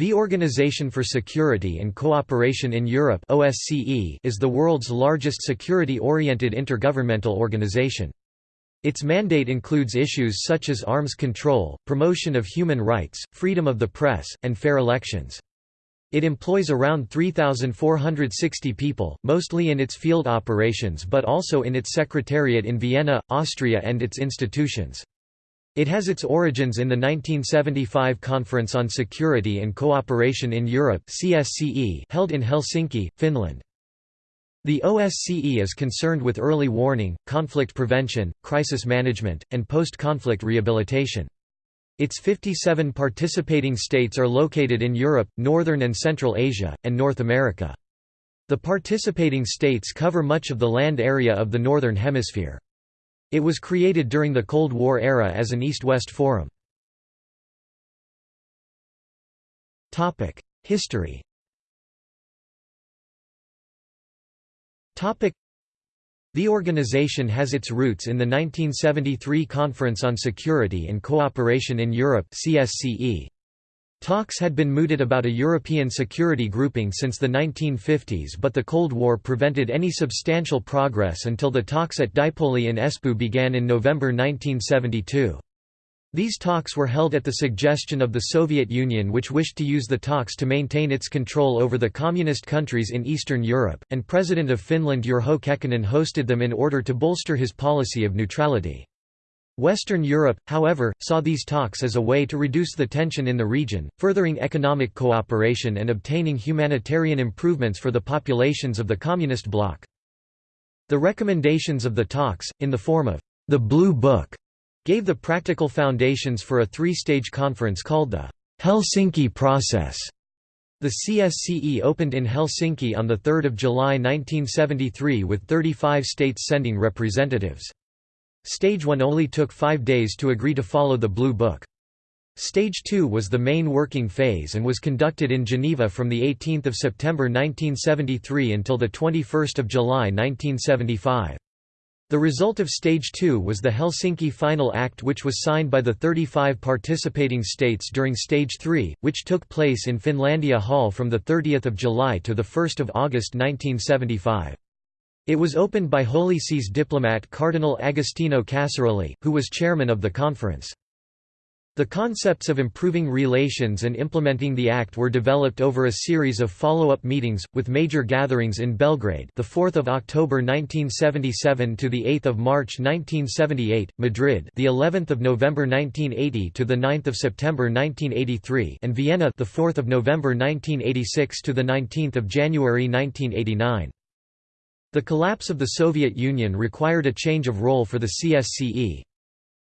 The Organization for Security and Cooperation in Europe OSCE is the world's largest security-oriented intergovernmental organization. Its mandate includes issues such as arms control, promotion of human rights, freedom of the press, and fair elections. It employs around 3,460 people, mostly in its field operations but also in its secretariat in Vienna, Austria and its institutions. It has its origins in the 1975 Conference on Security and Cooperation in Europe CSCE held in Helsinki, Finland. The OSCE is concerned with early warning, conflict prevention, crisis management, and post-conflict rehabilitation. Its 57 participating states are located in Europe, Northern and Central Asia, and North America. The participating states cover much of the land area of the Northern Hemisphere. It was created during the Cold War era as an East-West forum. History the organization has its roots in the 1973 Conference on Security and Cooperation in Europe CSCE. Talks had been mooted about a European security grouping since the 1950s but the Cold War prevented any substantial progress until the talks at Dipoli in Espoo began in November 1972. These talks were held at the suggestion of the Soviet Union which wished to use the talks to maintain its control over the communist countries in Eastern Europe, and President of Finland Urho Kekkonen hosted them in order to bolster his policy of neutrality. Western Europe, however, saw these talks as a way to reduce the tension in the region, furthering economic cooperation and obtaining humanitarian improvements for the populations of the Communist bloc. The recommendations of the talks, in the form of the Blue Book, gave the practical foundations for a three-stage conference called the Helsinki Process. The CSCE opened in Helsinki on 3 July 1973 with 35 states sending representatives. Stage 1 only took five days to agree to follow the Blue Book. Stage 2 was the main working phase and was conducted in Geneva from 18 September 1973 until 21 July 1975. The result of Stage 2 was the Helsinki Final Act which was signed by the 35 participating states during Stage 3, which took place in Finlandia Hall from 30 July to 1 August 1975. It was opened by Holy See's diplomat Cardinal Agostino Casaroli, who was chairman of the conference. The concepts of improving relations and implementing the act were developed over a series of follow-up meetings with major gatherings in Belgrade, the 4th of October 1977 to the 8th of March 1978, Madrid, the 11th of November 1980 to the 9th of September 1983, and Vienna, the 4th of November 1986 to the 19th of January 1989. The collapse of the Soviet Union required a change of role for the CSCE.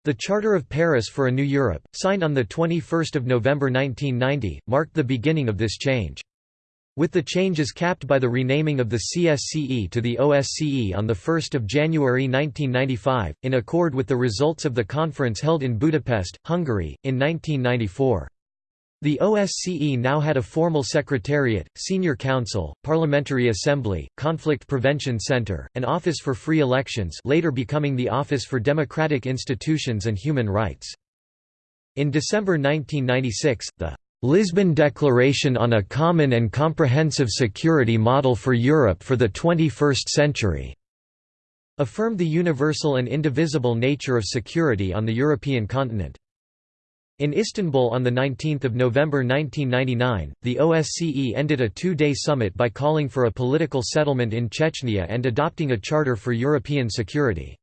The Charter of Paris for a New Europe, signed on 21 November 1990, marked the beginning of this change. With the changes capped by the renaming of the CSCE to the OSCE on 1 January 1995, in accord with the results of the conference held in Budapest, Hungary, in 1994. The OSCE now had a formal secretariat, senior council, parliamentary assembly, conflict prevention center, and office for free elections later becoming the Office for Democratic Institutions and Human Rights. In December 1996, the Lisbon Declaration on a Common and Comprehensive Security Model for Europe for the 21st Century affirmed the universal and indivisible nature of security on the European continent. In Istanbul on 19 November 1999, the OSCE ended a two-day summit by calling for a political settlement in Chechnya and adopting a charter for European security.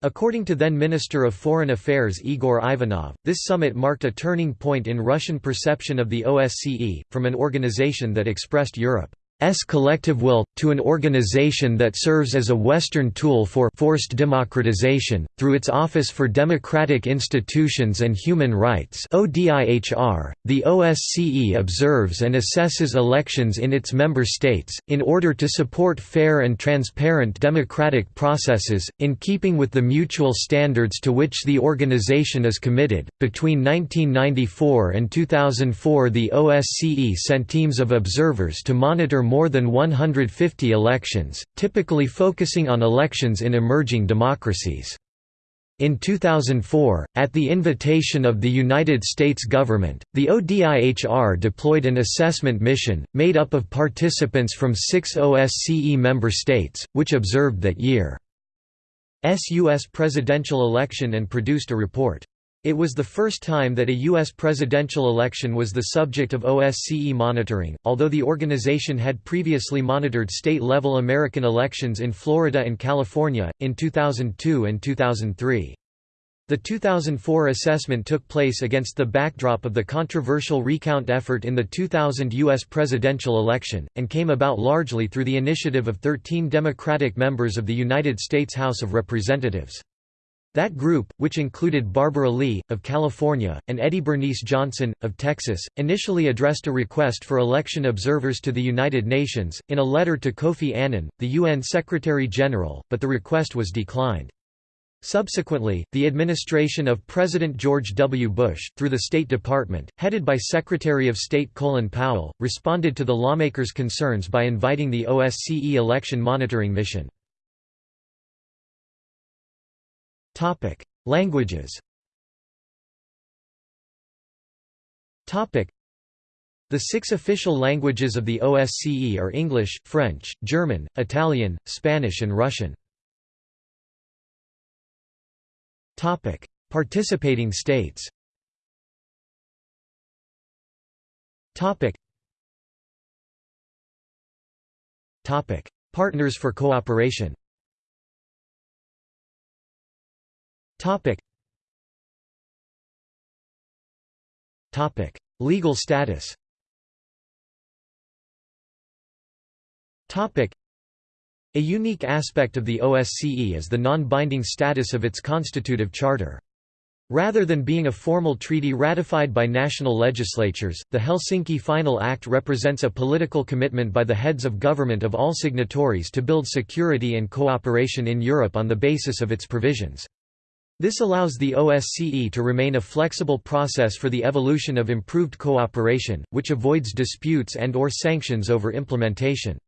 According to then Minister of Foreign Affairs Igor Ivanov, this summit marked a turning point in Russian perception of the OSCE, from an organization that expressed Europe S collective will, to an organization that serves as a Western tool for forced democratization, through its Office for Democratic Institutions and Human Rights the OSCE observes and assesses elections in its member states, in order to support fair and transparent democratic processes, in keeping with the mutual standards to which the organization is committed. Between 1994 and 2004 the OSCE sent teams of observers to monitor more than 150 elections, typically focusing on elections in emerging democracies. In 2004, at the invitation of the United States government, the ODIHR deployed an assessment mission, made up of participants from six OSCE member states, which observed that year's U.S. presidential election and produced a report. It was the first time that a U.S. presidential election was the subject of OSCE monitoring, although the organization had previously monitored state-level American elections in Florida and California, in 2002 and 2003. The 2004 assessment took place against the backdrop of the controversial recount effort in the 2000 U.S. presidential election, and came about largely through the initiative of 13 Democratic members of the United States House of Representatives. That group, which included Barbara Lee, of California, and Eddie Bernice Johnson, of Texas, initially addressed a request for election observers to the United Nations, in a letter to Kofi Annan, the UN Secretary-General, but the request was declined. Subsequently, the administration of President George W. Bush, through the State Department, headed by Secretary of State Colin Powell, responded to the lawmakers' concerns by inviting the OSCE election monitoring mission. Languages Topic: the six official languages of the OSCE are English, French, German, Italian, Spanish and Russian. Topic: Participating states Topic. Partners for cooperation Topic. Topic. Legal status Topic. A unique aspect of the OSCE is the non-binding status of its constitutive charter. Rather than being a formal treaty ratified by national legislatures, the Helsinki Final Act represents a political commitment by the heads of government of all signatories to build security and cooperation in Europe on the basis of its provisions. This allows the OSCE to remain a flexible process for the evolution of improved cooperation, which avoids disputes and or sanctions over implementation.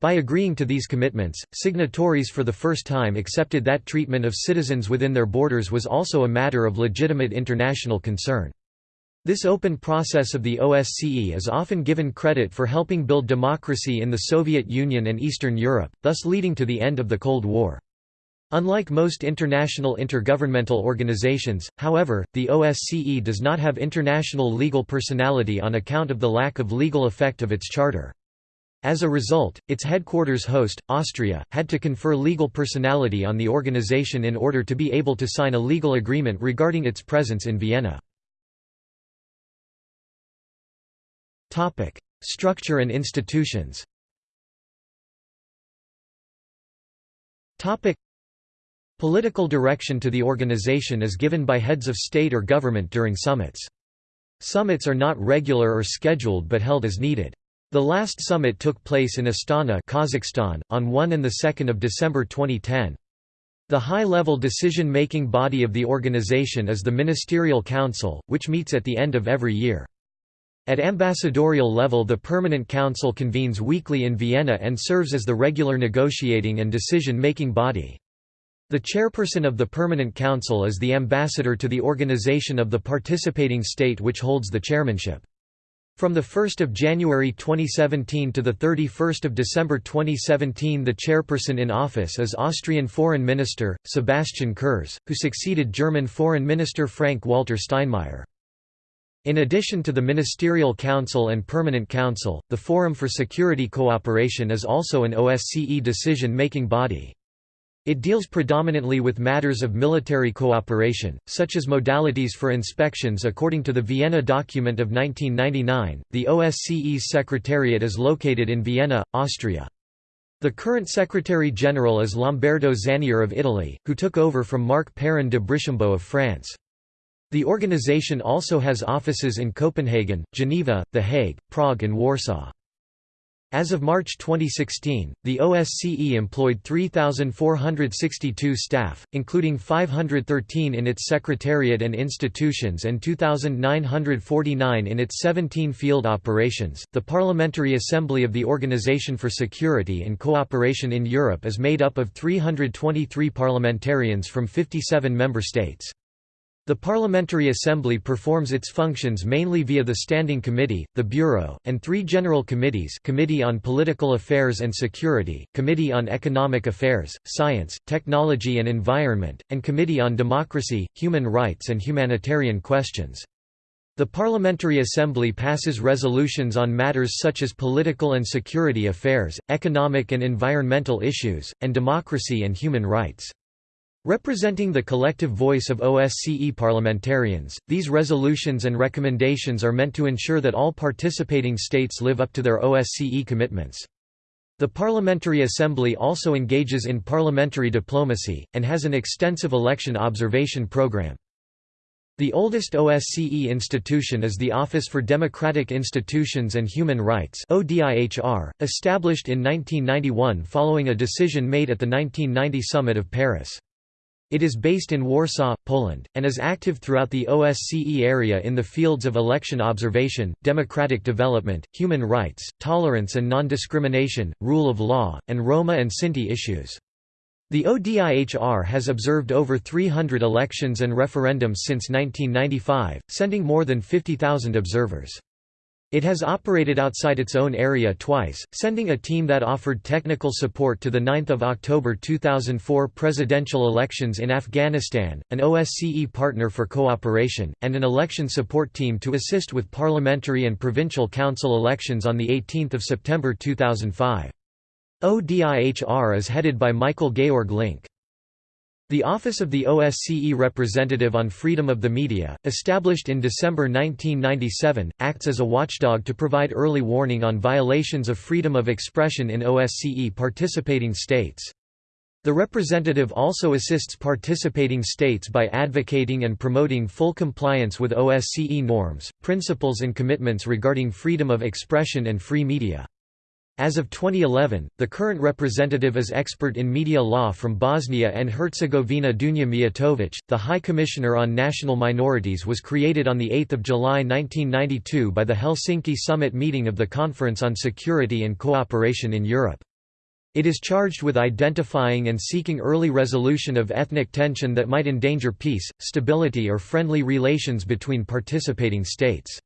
By agreeing to these commitments, signatories for the first time accepted that treatment of citizens within their borders was also a matter of legitimate international concern. This open process of the OSCE is often given credit for helping build democracy in the Soviet Union and Eastern Europe, thus leading to the end of the Cold War. Unlike most international intergovernmental organizations, however, the OSCE does not have international legal personality on account of the lack of legal effect of its charter. As a result, its headquarters host, Austria, had to confer legal personality on the organization in order to be able to sign a legal agreement regarding its presence in Vienna. Structure and institutions Political direction to the organization is given by heads of state or government during summits. Summits are not regular or scheduled but held as needed. The last summit took place in Astana Kazakhstan, on 1 and 2 December 2010. The high-level decision-making body of the organization is the Ministerial Council, which meets at the end of every year. At ambassadorial level the Permanent Council convenes weekly in Vienna and serves as the regular negotiating and decision-making body. The chairperson of the Permanent Council is the ambassador to the organization of the participating state which holds the chairmanship. From 1 January 2017 to 31 December 2017 the chairperson in office is Austrian Foreign Minister, Sebastian Kurz, who succeeded German Foreign Minister Frank-Walter Steinmeier. In addition to the Ministerial Council and Permanent Council, the Forum for Security Cooperation is also an OSCE decision-making body. It deals predominantly with matters of military cooperation, such as modalities for inspections according to the Vienna document of 1999. The OSCE's secretariat is located in Vienna, Austria. The current Secretary-General is Lamberto Zannier of Italy, who took over from Marc Perrin de Brichambaut of France. The organization also has offices in Copenhagen, Geneva, The Hague, Prague and Warsaw. As of March 2016, the OSCE employed 3,462 staff, including 513 in its secretariat and institutions and 2,949 in its 17 field operations. The Parliamentary Assembly of the Organization for Security and Cooperation in Europe is made up of 323 parliamentarians from 57 member states. The Parliamentary Assembly performs its functions mainly via the Standing Committee, the Bureau, and three general committees Committee on Political Affairs and Security, Committee on Economic Affairs, Science, Technology and Environment, and Committee on Democracy, Human Rights and Humanitarian Questions. The Parliamentary Assembly passes resolutions on matters such as political and security affairs, economic and environmental issues, and democracy and human rights. Representing the collective voice of OSCE parliamentarians, these resolutions and recommendations are meant to ensure that all participating states live up to their OSCE commitments. The Parliamentary Assembly also engages in parliamentary diplomacy, and has an extensive election observation program. The oldest OSCE institution is the Office for Democratic Institutions and Human Rights established in 1991 following a decision made at the 1990 Summit of Paris. It is based in Warsaw, Poland, and is active throughout the OSCE area in the fields of election observation, democratic development, human rights, tolerance and non-discrimination, rule of law, and Roma and Sinti issues. The ODIHR has observed over 300 elections and referendums since 1995, sending more than 50,000 observers. It has operated outside its own area twice, sending a team that offered technical support to the 9 October 2004 presidential elections in Afghanistan, an OSCE partner for cooperation, and an election support team to assist with parliamentary and provincial council elections on 18 September 2005. ODIHR is headed by Michael Georg Link. The Office of the OSCE Representative on Freedom of the Media, established in December 1997, acts as a watchdog to provide early warning on violations of freedom of expression in OSCE participating states. The representative also assists participating states by advocating and promoting full compliance with OSCE norms, principles and commitments regarding freedom of expression and free media. As of 2011, the current representative is expert in media law from Bosnia and Herzegovina Dunja Mijatovic. The High Commissioner on National Minorities was created on 8 July 1992 by the Helsinki Summit meeting of the Conference on Security and Cooperation in Europe. It is charged with identifying and seeking early resolution of ethnic tension that might endanger peace, stability or friendly relations between participating states.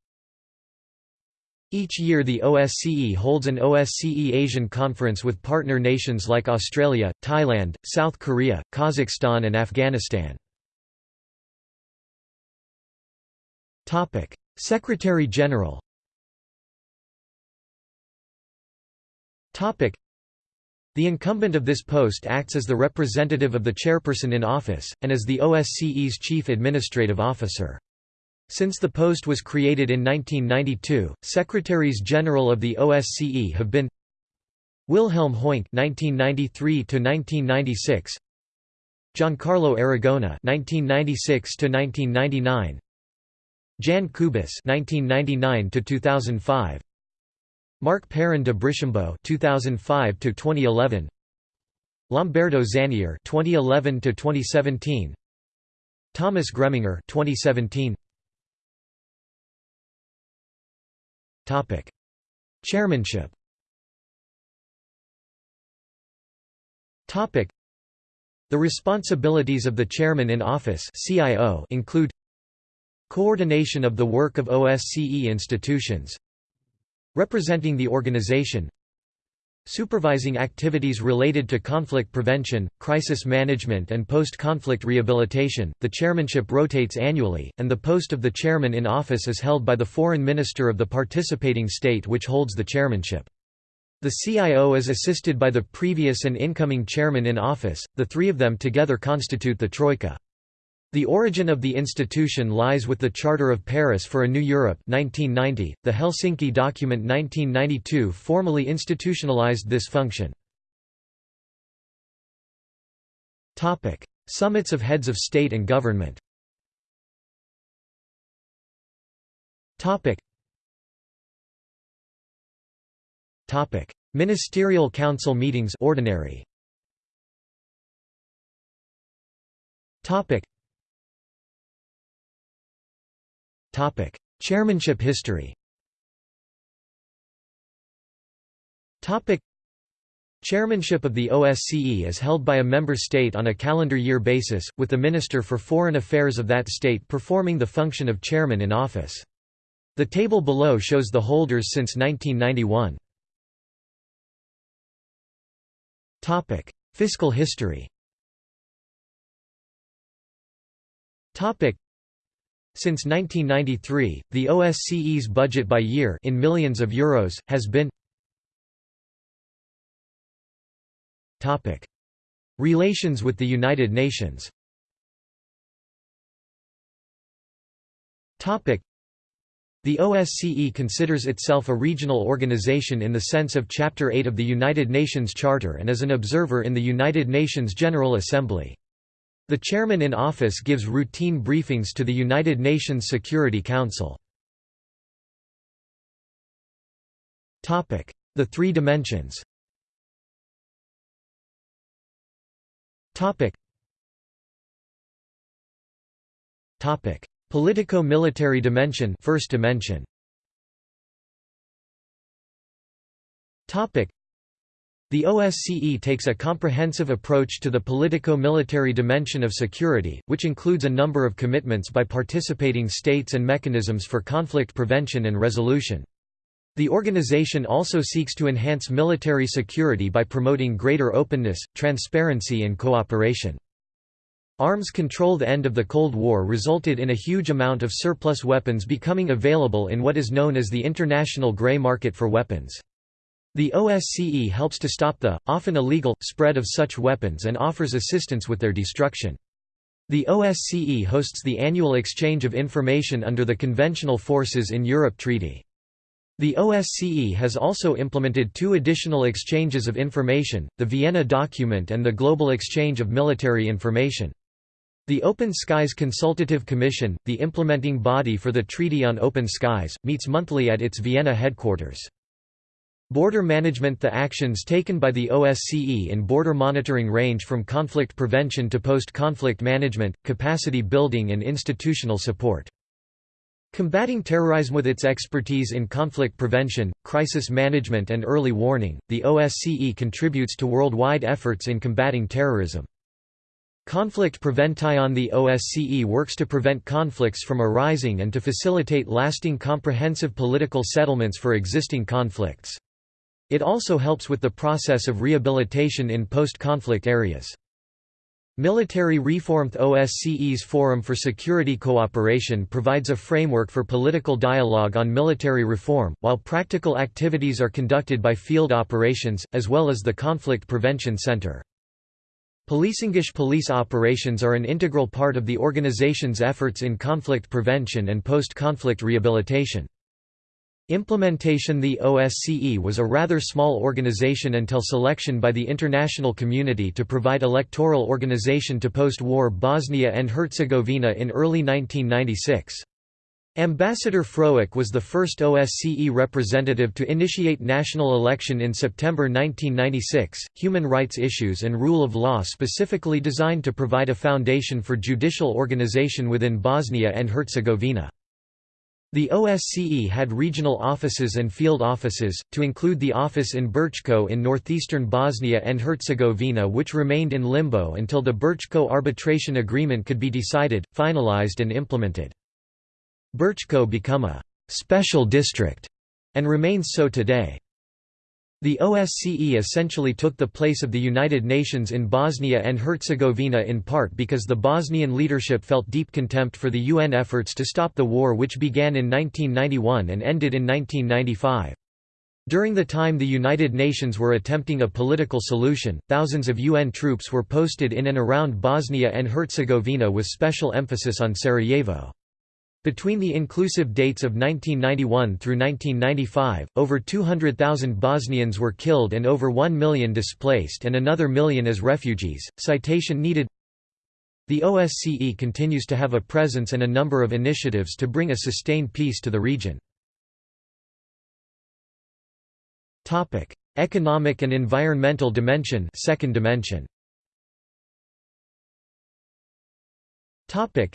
Each year the OSCE holds an OSCE Asian Conference with partner nations like Australia, Thailand, South Korea, Kazakhstan and Afghanistan. Secretary-General The incumbent of this post acts as the representative of the chairperson in office, and as the OSCE's chief administrative officer. Since the post was created in 1992, Secretaries General of the OSCE have been Wilhelm Hoynck (1993–1996), Giancarlo Aragona (1996–1999), Jan Kubis (1999–2005), Marc Perrin de Brichambaut (2005–2011), Lamberto Zannier (2011–2017), Thomas Greminger (2017). Topic: Chairmanship. Topic: The responsibilities of the chairman in office (CIO) include coordination of the work of OSCE institutions, representing the organization, Supervising activities related to conflict prevention, crisis management and post-conflict rehabilitation, the chairmanship rotates annually, and the post of the chairman in office is held by the foreign minister of the participating state which holds the chairmanship. The CIO is assisted by the previous and incoming chairman in office, the three of them together constitute the Troika. The origin of the institution lies with the Charter of Paris for a New Europe 1990. .The Helsinki document 1992 formally institutionalized this function. Summits of heads of state and government Topic: Ministerial Council meetings ordinary. Topic. Topic: Chairmanship history. Topic. Chairmanship of the OSCE is held by a member state on a calendar year basis, with the Minister for Foreign Affairs of that state performing the function of chairman in office. The table below shows the holders since 1991. Topic: Fiscal history. Topic: Since 1993, the OSCE's budget by year in millions of euros has been Topic: Relations with the United Nations. Topic: the OSCE considers itself a regional organization in the sense of Chapter 8 of the United Nations Charter and is an observer in the United Nations General Assembly. The chairman in office gives routine briefings to the United Nations Security Council. The three dimensions. Politico-military dimension first dimension the OSCE takes a comprehensive approach to the politico-military dimension of security, which includes a number of commitments by participating states and mechanisms for conflict prevention and resolution. The organization also seeks to enhance military security by promoting greater openness, transparency and cooperation. Arms control The end of the Cold War resulted in a huge amount of surplus weapons becoming available in what is known as the international grey market for weapons. The OSCE helps to stop the, often illegal, spread of such weapons and offers assistance with their destruction. The OSCE hosts the annual exchange of information under the Conventional Forces in Europe Treaty. The OSCE has also implemented two additional exchanges of information, the Vienna Document and the Global Exchange of Military Information. The Open Skies Consultative Commission, the implementing body for the Treaty on Open Skies, meets monthly at its Vienna headquarters. Border management The actions taken by the OSCE in border monitoring range from conflict prevention to post-conflict management, capacity building and institutional support. Combating terrorism with its expertise in conflict prevention, crisis management and early warning, the OSCE contributes to worldwide efforts in combating terrorism. Conflict Prevention The OSCE works to prevent conflicts from arising and to facilitate lasting comprehensive political settlements for existing conflicts. It also helps with the process of rehabilitation in post-conflict areas. Military reform OSCE's Forum for Security Cooperation provides a framework for political dialogue on military reform, while practical activities are conducted by field operations, as well as the Conflict Prevention Center. Policingish police operations are an integral part of the organization's efforts in conflict prevention and post-conflict rehabilitation. Implementation The OSCE was a rather small organization until selection by the international community to provide electoral organization to post-war Bosnia and Herzegovina in early 1996. Ambassador Frowick was the first OSCE representative to initiate national election in September 1996. Human rights issues and rule of law specifically designed to provide a foundation for judicial organization within Bosnia and Herzegovina. The OSCE had regional offices and field offices, to include the office in Brčko in northeastern Bosnia and Herzegovina which remained in limbo until the Brčko arbitration agreement could be decided, finalized and implemented. Brčko become a «special district» and remains so today. The OSCE essentially took the place of the United Nations in Bosnia and Herzegovina in part because the Bosnian leadership felt deep contempt for the UN efforts to stop the war which began in 1991 and ended in 1995. During the time the United Nations were attempting a political solution, thousands of UN troops were posted in and around Bosnia and Herzegovina with special emphasis on Sarajevo. Between the inclusive dates of 1991 through 1995, over 200,000 Bosnians were killed and over 1 million displaced and another million as refugees. Citation needed The OSCE continues to have a presence and a number of initiatives to bring a sustained peace to the region. Topic: Economic and environmental dimension, second dimension. Topic: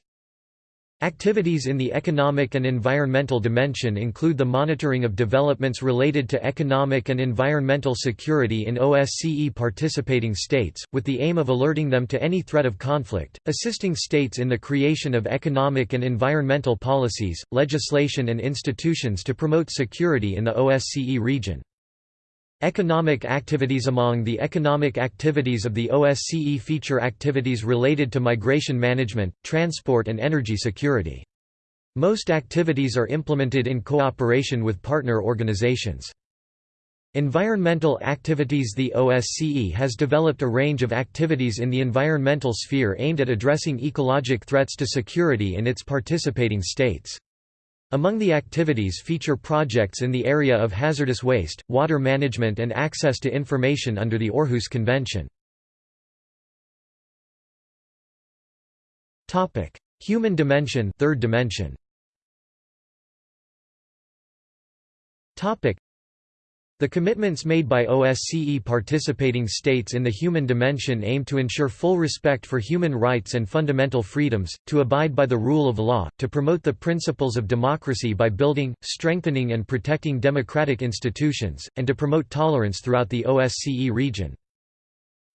Activities in the economic and environmental dimension include the monitoring of developments related to economic and environmental security in OSCE participating states, with the aim of alerting them to any threat of conflict, assisting states in the creation of economic and environmental policies, legislation and institutions to promote security in the OSCE region. Economic activities Among the economic activities of the OSCE feature activities related to migration management, transport and energy security. Most activities are implemented in cooperation with partner organizations. Environmental activities The OSCE has developed a range of activities in the environmental sphere aimed at addressing ecologic threats to security in its participating states. Among the activities feature projects in the area of hazardous waste, water management and access to information under the Aarhus Convention. Topic: Human dimension third dimension. The commitments made by OSCE participating states in the human dimension aim to ensure full respect for human rights and fundamental freedoms, to abide by the rule of law, to promote the principles of democracy by building, strengthening and protecting democratic institutions, and to promote tolerance throughout the OSCE region.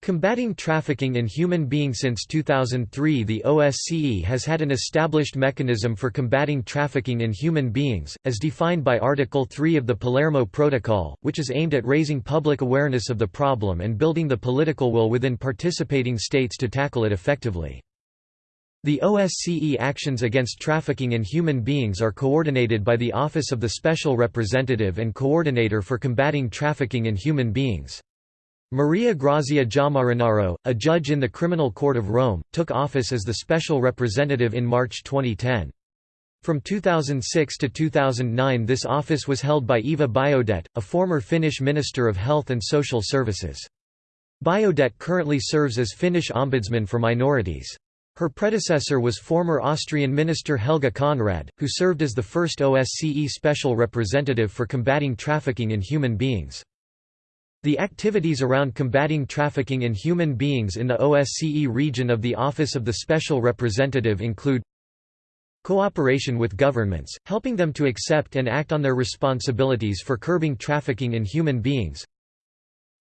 Combating trafficking in human beings Since 2003 the OSCE has had an established mechanism for combating trafficking in human beings, as defined by Article 3 of the Palermo Protocol, which is aimed at raising public awareness of the problem and building the political will within participating states to tackle it effectively. The OSCE actions against trafficking in human beings are coordinated by the Office of the Special Representative and Coordinator for Combating Trafficking in Human Beings. Maria Grazia Giammarinaro, a judge in the Criminal Court of Rome, took office as the special representative in March 2010. From 2006 to 2009 this office was held by Eva Biaudet, a former Finnish Minister of Health and Social Services. Biaudet currently serves as Finnish Ombudsman for Minorities. Her predecessor was former Austrian Minister Helga Konrad, who served as the first OSCE Special Representative for combating trafficking in human beings. The activities around combating trafficking in human beings in the OSCE region of the Office of the Special Representative include Cooperation with governments, helping them to accept and act on their responsibilities for curbing trafficking in human beings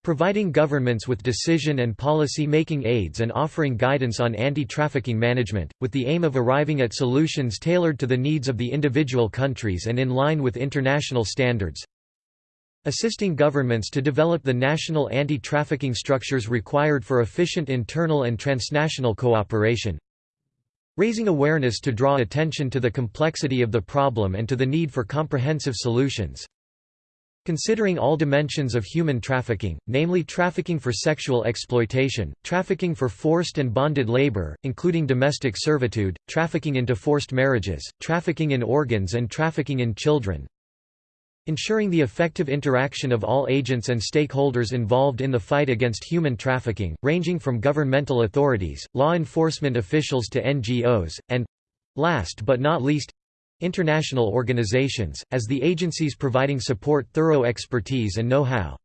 Providing governments with decision and policy-making aids and offering guidance on anti-trafficking management, with the aim of arriving at solutions tailored to the needs of the individual countries and in line with international standards Assisting governments to develop the national anti-trafficking structures required for efficient internal and transnational cooperation. Raising awareness to draw attention to the complexity of the problem and to the need for comprehensive solutions. Considering all dimensions of human trafficking, namely trafficking for sexual exploitation, trafficking for forced and bonded labor, including domestic servitude, trafficking into forced marriages, trafficking in organs and trafficking in children, Ensuring the effective interaction of all agents and stakeholders involved in the fight against human trafficking, ranging from governmental authorities, law enforcement officials to NGOs, and—last but not least—international organizations, as the agencies providing support thorough expertise and know-how.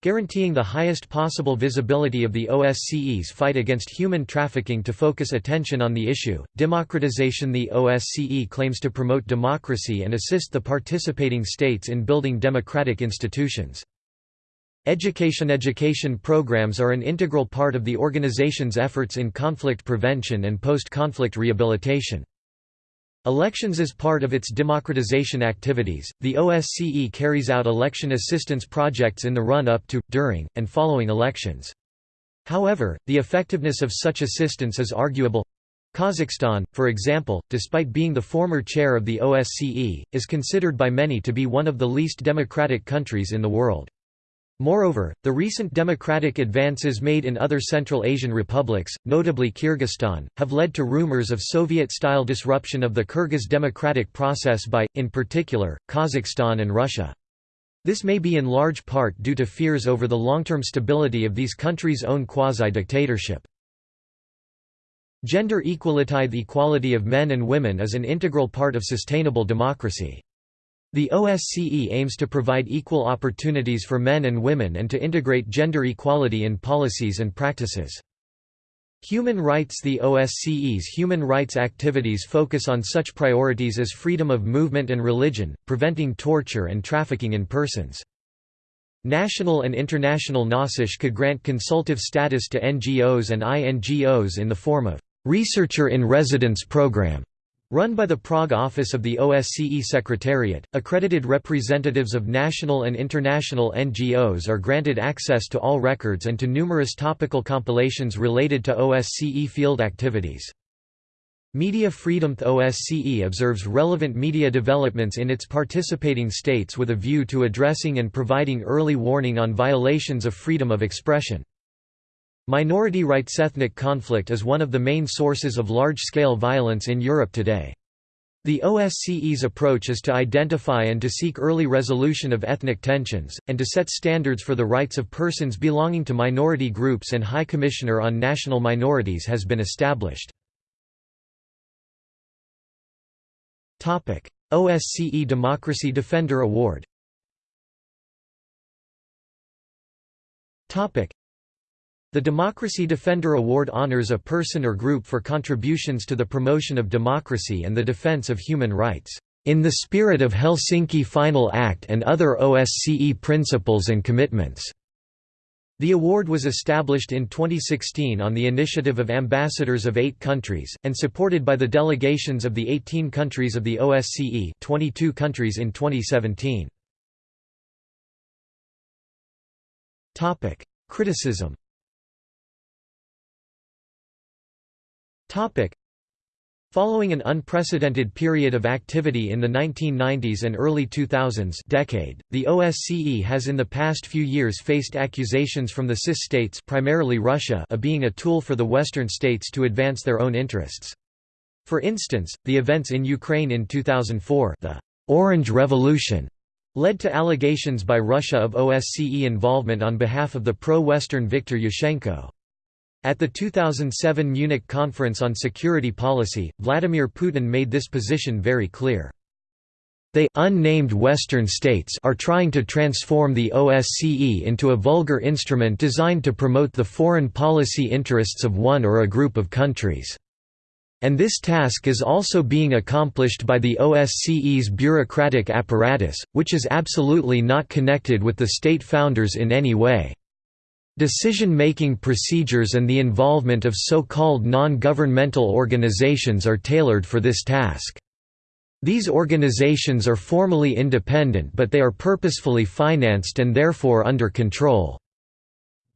Guaranteeing the highest possible visibility of the OSCE's fight against human trafficking to focus attention on the issue. Democratization The OSCE claims to promote democracy and assist the participating states in building democratic institutions. Education Education programs are an integral part of the organization's efforts in conflict prevention and post-conflict rehabilitation. Elections As part of its democratization activities, the OSCE carries out election assistance projects in the run-up to, during, and following elections. However, the effectiveness of such assistance is arguable. Kazakhstan, for example, despite being the former chair of the OSCE, is considered by many to be one of the least democratic countries in the world. Moreover, the recent democratic advances made in other Central Asian republics, notably Kyrgyzstan, have led to rumors of Soviet-style disruption of the Kyrgyz democratic process by, in particular, Kazakhstan and Russia. This may be in large part due to fears over the long-term stability of these countries' own quasi-dictatorship. Gender equality The equality of men and women is an integral part of sustainable democracy. The OSCE aims to provide equal opportunities for men and women and to integrate gender equality in policies and practices. Human rights The OSCE's human rights activities focus on such priorities as freedom of movement and religion, preventing torture and trafficking in persons. National and international NASISH could grant consultative status to NGOs and INGOs in the form of «Researcher in Residence Program» Run by the Prague office of the OSCE Secretariat, accredited representatives of national and international NGOs are granted access to all records and to numerous topical compilations related to OSCE field activities. Media freedom OSCE observes relevant media developments in its participating states with a view to addressing and providing early warning on violations of freedom of expression. Minority rights ethnic conflict is one of the main sources of large-scale violence in Europe today. The OSCE's approach is to identify and to seek early resolution of ethnic tensions, and to set standards for the rights of persons belonging to minority groups and High Commissioner on National Minorities has been established. OSCE Democracy Defender Award the Democracy Defender Award honors a person or group for contributions to the promotion of democracy and the defense of human rights, "...in the spirit of Helsinki Final Act and other OSCE principles and commitments." The award was established in 2016 on the initiative of ambassadors of eight countries, and supported by the delegations of the 18 countries of the OSCE 22 countries in 2017. Criticism Following an unprecedented period of activity in the 1990s and early 2000s decade, the OSCE has in the past few years faced accusations from the CIS states primarily Russia of being a tool for the Western states to advance their own interests. For instance, the events in Ukraine in 2004 the «Orange Revolution» led to allegations by Russia of OSCE involvement on behalf of the pro-Western Viktor Yushchenko. At the 2007 Munich Conference on Security Policy, Vladimir Putin made this position very clear. They unnamed Western states are trying to transform the OSCE into a vulgar instrument designed to promote the foreign policy interests of one or a group of countries. And this task is also being accomplished by the OSCE's bureaucratic apparatus, which is absolutely not connected with the state founders in any way. Decision-making procedures and the involvement of so-called non-governmental organizations are tailored for this task. These organizations are formally independent but they are purposefully financed and therefore under control.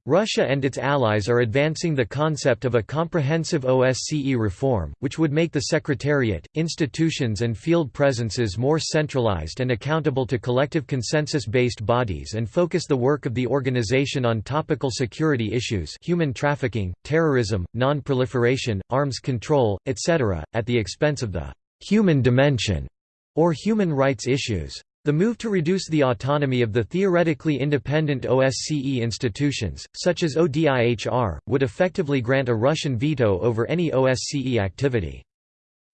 Russia and its allies are advancing the concept of a comprehensive OSCE reform, which would make the Secretariat, institutions and field presences more centralized and accountable to collective consensus-based bodies and focus the work of the organization on topical security issues human trafficking, terrorism, non-proliferation, arms control, etc., at the expense of the «human dimension» or human rights issues. The move to reduce the autonomy of the theoretically independent OSCE institutions, such as ODIHR, would effectively grant a Russian veto over any OSCE activity.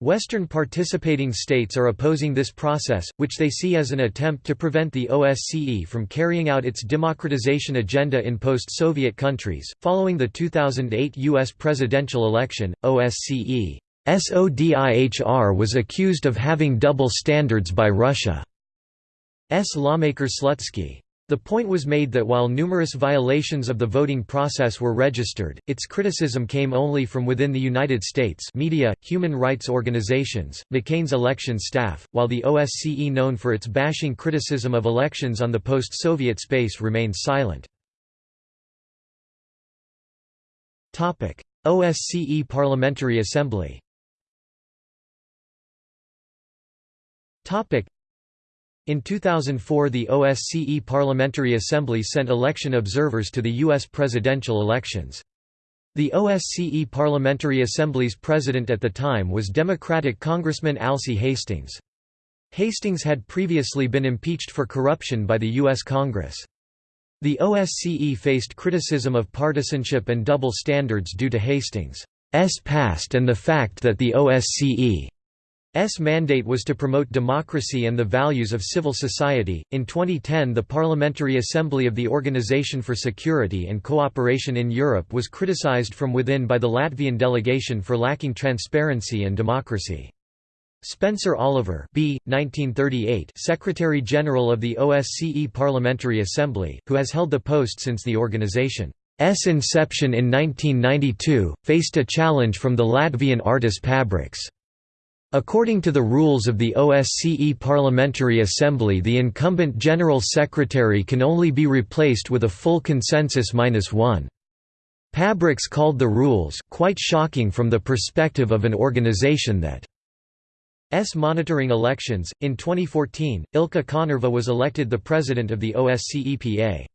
Western participating states are opposing this process, which they see as an attempt to prevent the OSCE from carrying out its democratization agenda in post-Soviet countries. Following the 2008 U.S. presidential election, OSCE SODIHR was accused of having double standards by Russia. S. lawmaker Slutsky. The point was made that while numerous violations of the voting process were registered, its criticism came only from within the United States media, human rights organizations, McCain's election staff, while the OSCE known for its bashing criticism of elections on the post-Soviet space remains silent. OSCE Parliamentary Assembly in 2004 the OSCE Parliamentary Assembly sent election observers to the U.S. presidential elections. The OSCE Parliamentary Assembly's president at the time was Democratic Congressman Alcee Hastings. Hastings had previously been impeached for corruption by the U.S. Congress. The OSCE faced criticism of partisanship and double standards due to Hastings' past and the fact that the OSCE S mandate was to promote democracy and the values of civil society. In 2010, the Parliamentary Assembly of the Organization for Security and Cooperation in Europe was criticized from within by the Latvian delegation for lacking transparency and democracy. Spencer Oliver B. 1938 Secretary-General of the OSCE Parliamentary Assembly, who has held the post since the organization's inception in 1992, faced a challenge from the Latvian Artis Pabriks. According to the rules of the OSCE Parliamentary Assembly the incumbent General Secretary can only be replaced with a full consensus minus one. Pabriks called the rules quite shocking from the perspective of an organization that S monitoring elections. In 2014, Ilkka Kanerva was elected the president of the OSCE-PA.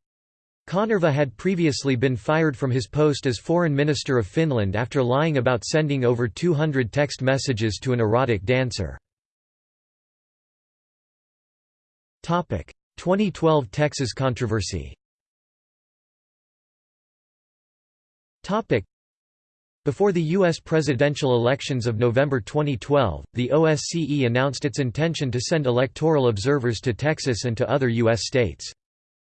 Kanerva had previously been fired from his post as Foreign Minister of Finland after lying about sending over 200 text messages to an erotic dancer. 2012 Texas controversy before the U.S. presidential elections of November 2012, the OSCE announced its intention to send electoral observers to Texas and to other U.S. states.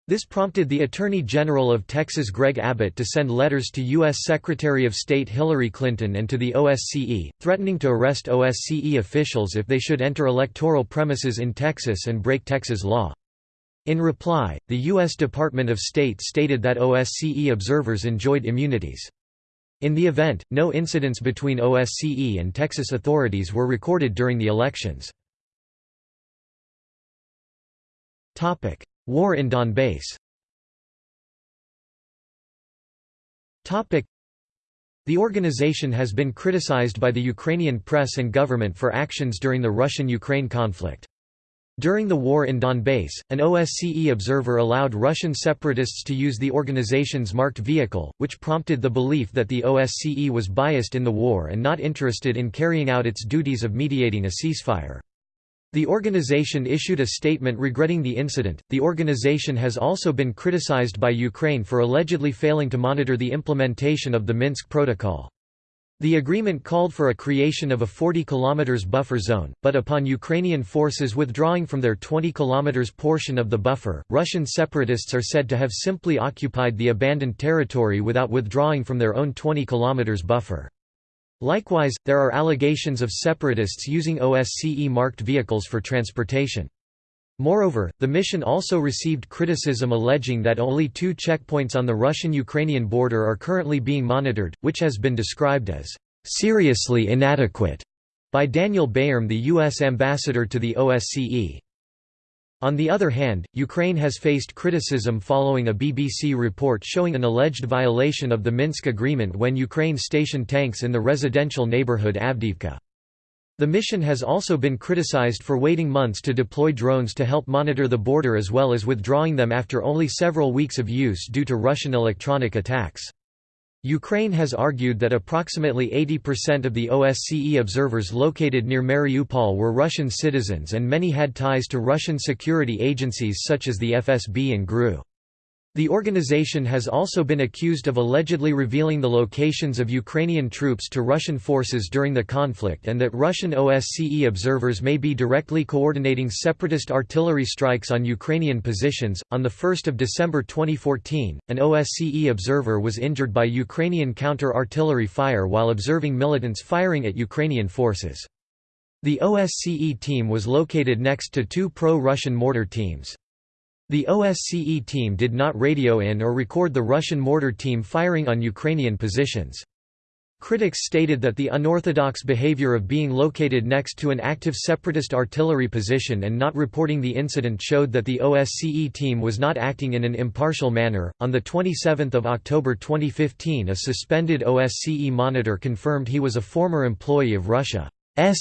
This prompted the Attorney General of Texas Greg Abbott to send letters to U.S. Secretary of State Hillary Clinton and to the OSCE, threatening to arrest OSCE officials if they should enter electoral premises in Texas and break Texas law. In reply, the U.S. Department of State stated that OSCE observers enjoyed immunities. In the event, no incidents between OSCE and Texas authorities were recorded during the elections. War in Donbass the organization has been criticized by the Ukrainian press and government for actions during the Russian-Ukraine conflict. During the war in Donbass, an OSCE observer allowed Russian separatists to use the organization's marked vehicle, which prompted the belief that the OSCE was biased in the war and not interested in carrying out its duties of mediating a ceasefire. The organization issued a statement regretting the incident. The organization has also been criticized by Ukraine for allegedly failing to monitor the implementation of the Minsk Protocol. The agreement called for a creation of a 40 km buffer zone, but upon Ukrainian forces withdrawing from their 20 km portion of the buffer, Russian separatists are said to have simply occupied the abandoned territory without withdrawing from their own 20 km buffer. Likewise, there are allegations of separatists using OSCE-marked vehicles for transportation. Moreover, the mission also received criticism alleging that only two checkpoints on the Russian-Ukrainian border are currently being monitored, which has been described as seriously inadequate by Daniel Baer the U.S. ambassador to the OSCE. On the other hand, Ukraine has faced criticism following a BBC report showing an alleged violation of the Minsk agreement when Ukraine stationed tanks in the residential neighborhood Avdiivka. The mission has also been criticized for waiting months to deploy drones to help monitor the border as well as withdrawing them after only several weeks of use due to Russian electronic attacks. Ukraine has argued that approximately 80% of the OSCE observers located near Mariupol were Russian citizens and many had ties to Russian security agencies such as the FSB and GRU. The organization has also been accused of allegedly revealing the locations of Ukrainian troops to Russian forces during the conflict and that Russian OSCE observers may be directly coordinating separatist artillery strikes on Ukrainian positions. On the 1st of December 2014, an OSCE observer was injured by Ukrainian counter-artillery fire while observing militants firing at Ukrainian forces. The OSCE team was located next to two pro-Russian mortar teams. The OSCE team did not radio in or record the Russian mortar team firing on Ukrainian positions. Critics stated that the unorthodox behavior of being located next to an active separatist artillery position and not reporting the incident showed that the OSCE team was not acting in an impartial manner. On the 27th of October 2015, a suspended OSCE monitor confirmed he was a former employee of Russia's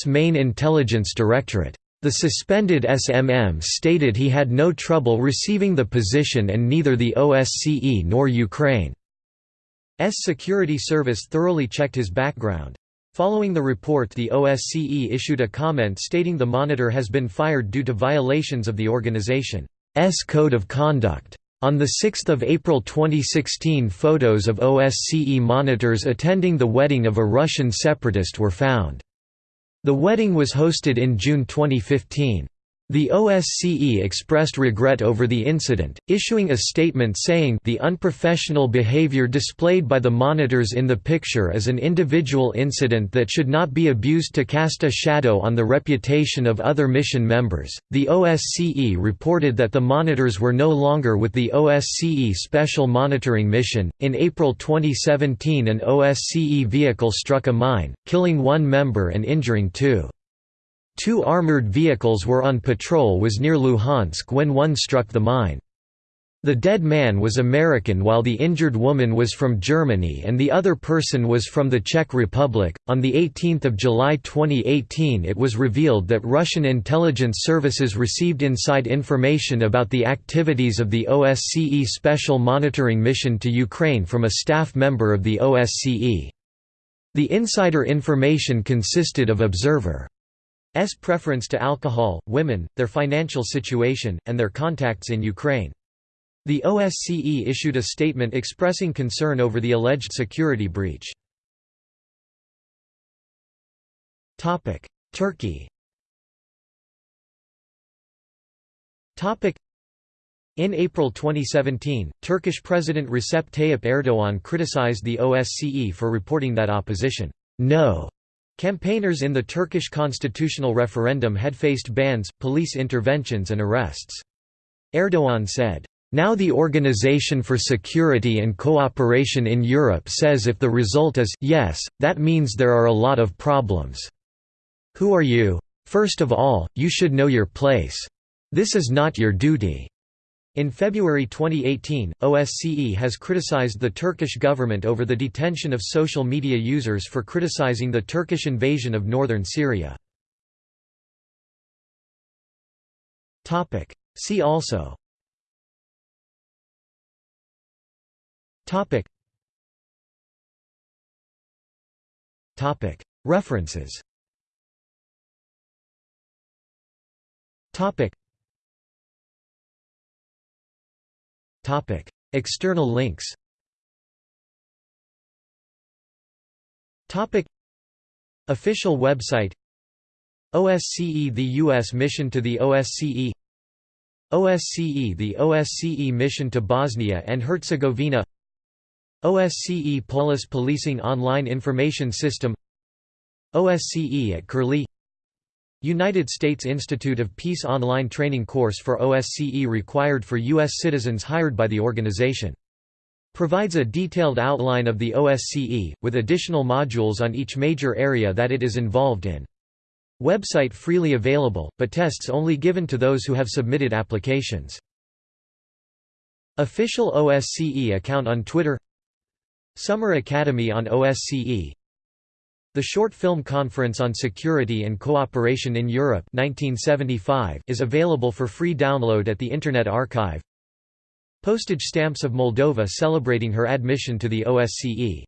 main intelligence directorate. The suspended SMM stated he had no trouble receiving the position and neither the OSCE nor Ukraine's security service thoroughly checked his background. Following the report the OSCE issued a comment stating the monitor has been fired due to violations of the organization's code of conduct. On 6 April 2016 photos of OSCE monitors attending the wedding of a Russian separatist were found. The wedding was hosted in June 2015. The OSCE expressed regret over the incident, issuing a statement saying the unprofessional behavior displayed by the monitors in the picture is an individual incident that should not be abused to cast a shadow on the reputation of other mission members. The OSCE reported that the monitors were no longer with the OSCE Special Monitoring Mission. In April 2017, an OSCE vehicle struck a mine, killing one member and injuring two. Two armored vehicles were on patrol was near Luhansk when one struck the mine. The dead man was American while the injured woman was from Germany and the other person was from the Czech Republic. On the 18th of July 2018, it was revealed that Russian intelligence services received inside information about the activities of the OSCE Special Monitoring Mission to Ukraine from a staff member of the OSCE. The insider information consisted of observer preference to alcohol, women, their financial situation, and their contacts in Ukraine. The OSCE issued a statement expressing concern over the alleged security breach. Turkey in April 2017, Turkish President Recep Tayyip Erdoğan criticized the OSCE for reporting that opposition no Campaigners in the Turkish constitutional referendum had faced bans, police interventions and arrests. Erdogan said, "...now the Organization for Security and Cooperation in Europe says if the result is, yes, that means there are a lot of problems. Who are you? First of all, you should know your place. This is not your duty." In February 2018, OSCE has criticized the Turkish government over the detention of social media users for criticizing the Turkish invasion of northern Syria. See also. References. Topic: External links. Official website. OSCE The U.S. mission to the OSCE OSCE The OSCE mission to Bosnia and Herzegovina OSCE Polis Policing Online Information System OSCE at Curlie United States Institute of Peace online training course for OSCE required for U.S. citizens hired by the organization. Provides a detailed outline of the OSCE, with additional modules on each major area that it is involved in. Website freely available, but tests only given to those who have submitted applications. Official OSCE account on Twitter Summer Academy on OSCE the Short Film Conference on Security and Cooperation in Europe 1975 is available for free download at the Internet Archive. Postage stamps of Moldova celebrating her admission to the OSCE